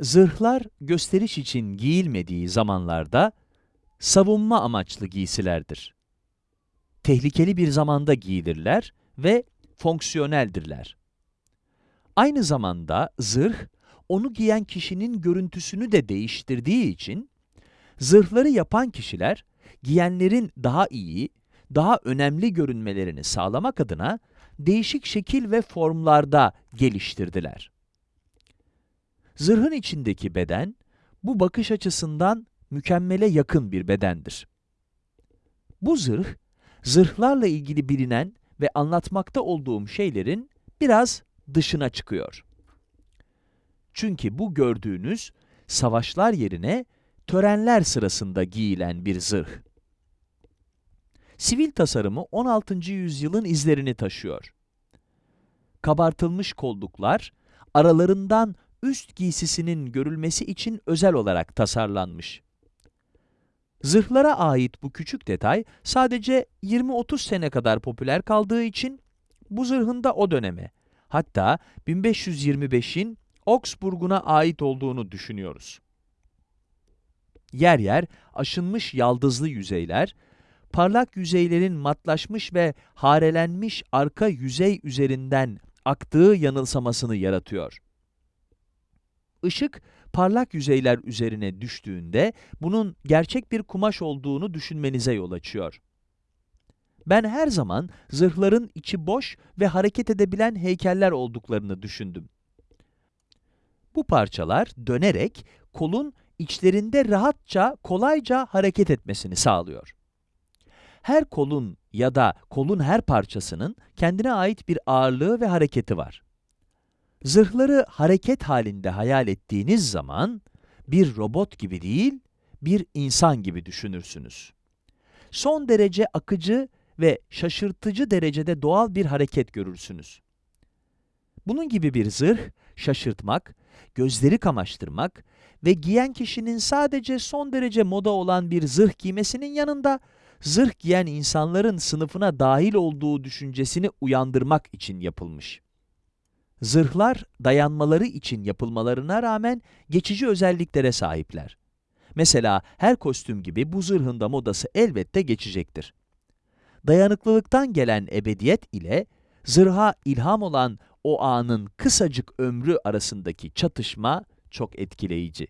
Zırhlar gösteriş için giyilmediği zamanlarda savunma amaçlı giysilerdir. Tehlikeli bir zamanda giyilirler ve fonksiyoneldirler. Aynı zamanda zırh, onu giyen kişinin görüntüsünü de değiştirdiği için, zırhları yapan kişiler, giyenlerin daha iyi, daha önemli görünmelerini sağlamak adına değişik şekil ve formlarda geliştirdiler. Zırhın içindeki beden, bu bakış açısından mükemmele yakın bir bedendir. Bu zırh, zırhlarla ilgili bilinen ve anlatmakta olduğum şeylerin biraz dışına çıkıyor. Çünkü bu gördüğünüz, savaşlar yerine törenler sırasında giyilen bir zırh. Sivil tasarımı 16. yüzyılın izlerini taşıyor. Kabartılmış kolluklar, aralarından üst giysisinin görülmesi için özel olarak tasarlanmış. Zırhlara ait bu küçük detay sadece 20-30 sene kadar popüler kaldığı için bu zırhın da o döneme, hatta 1525'in Augsburg'una ait olduğunu düşünüyoruz. Yer yer aşınmış yaldızlı yüzeyler, parlak yüzeylerin matlaşmış ve harelenmiş arka yüzey üzerinden aktığı yanılsamasını yaratıyor. Işık, parlak yüzeyler üzerine düştüğünde bunun gerçek bir kumaş olduğunu düşünmenize yol açıyor. Ben her zaman zırhların içi boş ve hareket edebilen heykeller olduklarını düşündüm. Bu parçalar dönerek kolun içlerinde rahatça, kolayca hareket etmesini sağlıyor. Her kolun ya da kolun her parçasının kendine ait bir ağırlığı ve hareketi var. Zırhları hareket halinde hayal ettiğiniz zaman, bir robot gibi değil, bir insan gibi düşünürsünüz. Son derece akıcı ve şaşırtıcı derecede doğal bir hareket görürsünüz. Bunun gibi bir zırh, şaşırtmak, gözleri kamaştırmak ve giyen kişinin sadece son derece moda olan bir zırh giymesinin yanında, zırh giyen insanların sınıfına dahil olduğu düşüncesini uyandırmak için yapılmış. Zırhlar, dayanmaları için yapılmalarına rağmen geçici özelliklere sahipler. Mesela her kostüm gibi bu zırhın da modası elbette geçecektir. Dayanıklılıktan gelen ebediyet ile zırha ilham olan o anın kısacık ömrü arasındaki çatışma çok etkileyici.